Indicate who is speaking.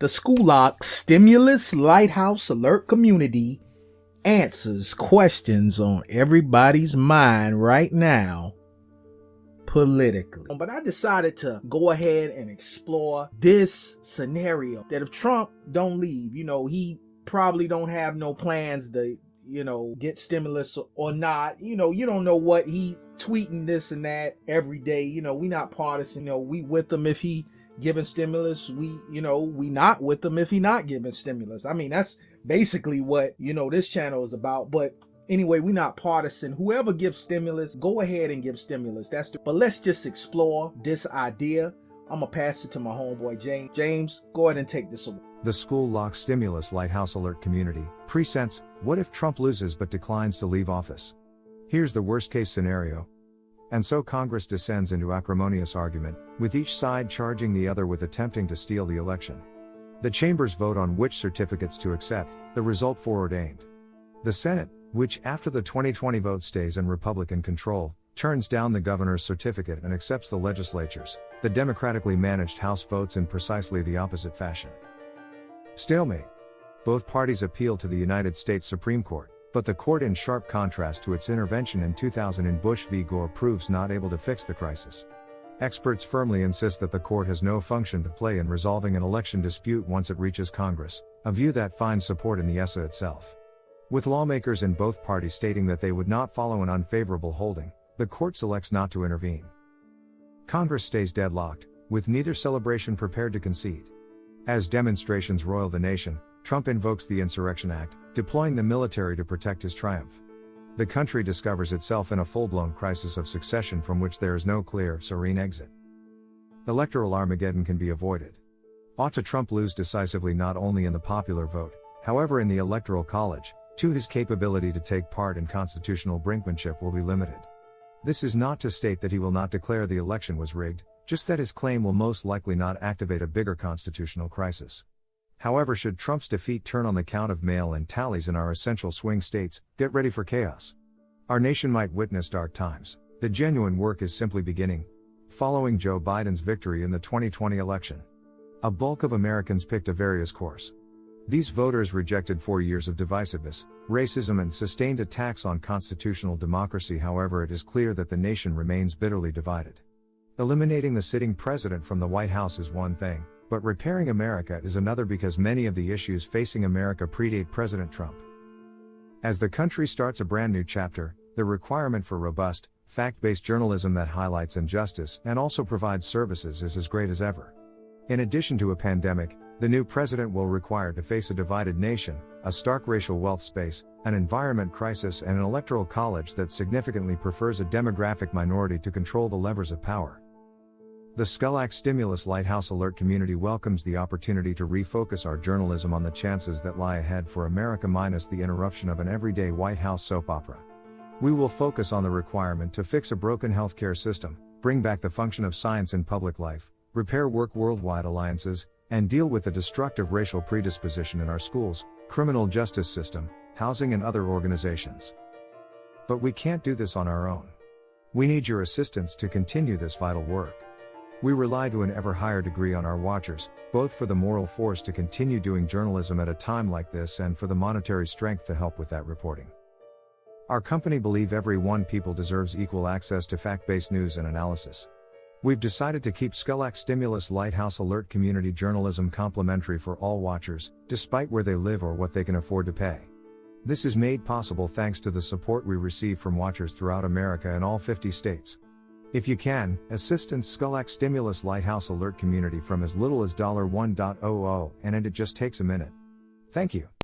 Speaker 1: The Schoolock Stimulus Lighthouse Alert Community answers questions on everybody's mind right now politically. But I decided to go ahead and explore this scenario that if Trump don't leave, you know, he probably don't have no plans to you know, get stimulus or not. You know, you don't know what he's tweeting this and that every day. You know, we not partisan. You know, we with him if he giving stimulus we you know we not with them if he not giving stimulus. I mean that's basically what you know this channel is about. But anyway we not partisan. Whoever gives stimulus go ahead and give stimulus. That's the, but let's just explore this idea. I'm gonna pass it to my homeboy james. James go ahead and take this away.
Speaker 2: The school lock stimulus lighthouse alert community presents what if trump loses but declines to leave office? Here's the worst case scenario and so Congress descends into acrimonious argument, with each side charging the other with attempting to steal the election. The chambers vote on which certificates to accept, the result foreordained. The Senate, which after the 2020 vote stays in Republican control, turns down the governor's certificate and accepts the legislature's, the democratically managed House votes in precisely the opposite fashion. Stalemate. Both parties appeal to the United States Supreme Court. But the court in sharp contrast to its intervention in 2000 in Bush v. Gore proves not able to fix the crisis. Experts firmly insist that the court has no function to play in resolving an election dispute once it reaches Congress, a view that finds support in the ECA itself. With lawmakers in both parties stating that they would not follow an unfavorable holding, the court selects not to intervene. Congress stays deadlocked, with neither celebration prepared to concede. As demonstrations roil the nation, Trump invokes the Insurrection Act, deploying the military to protect his triumph. The country discovers itself in a full blown crisis of succession from which there is no clear, serene exit. Electoral Armageddon can be avoided. Ought to Trump lose decisively not only in the popular vote, however, in the Electoral College, to his capability to take part in constitutional brinkmanship will be limited. This is not to state that he will not declare the election was rigged, just that his claim will most likely not activate a bigger constitutional crisis. However, should Trump's defeat turn on the count of mail in tallies in our essential swing states, get ready for chaos. Our nation might witness dark times. The genuine work is simply beginning. Following Joe Biden's victory in the 2020 election, a bulk of Americans picked a various course. These voters rejected four years of divisiveness, racism, and sustained attacks on constitutional democracy. However, it is clear that the nation remains bitterly divided. Eliminating the sitting president from the White House is one thing, but repairing America is another because many of the issues facing America predate President Trump. As the country starts a brand new chapter, the requirement for robust, fact based journalism that highlights injustice and also provides services is as great as ever. In addition to a pandemic, the new president will require to face a divided nation, a stark racial wealth space, an environment crisis, and an electoral college that significantly prefers a demographic minority to control the levers of power. The Skulac Stimulus Lighthouse Alert community welcomes the opportunity to refocus our journalism on the chances that lie ahead for America minus the interruption of an everyday White House soap opera. We will focus on the requirement to fix a broken healthcare system, bring back the function of science in public life, repair work worldwide alliances, and deal with the destructive racial predisposition in our schools, criminal justice system, housing, and other organizations. But we can't do this on our own. We need your assistance to continue this vital work. We rely to an ever higher degree on our watchers, both for the moral force to continue doing journalism at a time like this and for the monetary strength to help with that reporting. Our company believe every one people deserves equal access to fact-based news and analysis. We've decided to keep Skulac Stimulus Lighthouse Alert community journalism complimentary for all watchers, despite where they live or what they can afford to pay. This is made possible thanks to the support we receive from watchers throughout America and all 50 states. If you can, assistance Skulac Stimulus Lighthouse Alert Community from as little as $1.00 and it just takes a minute. Thank you.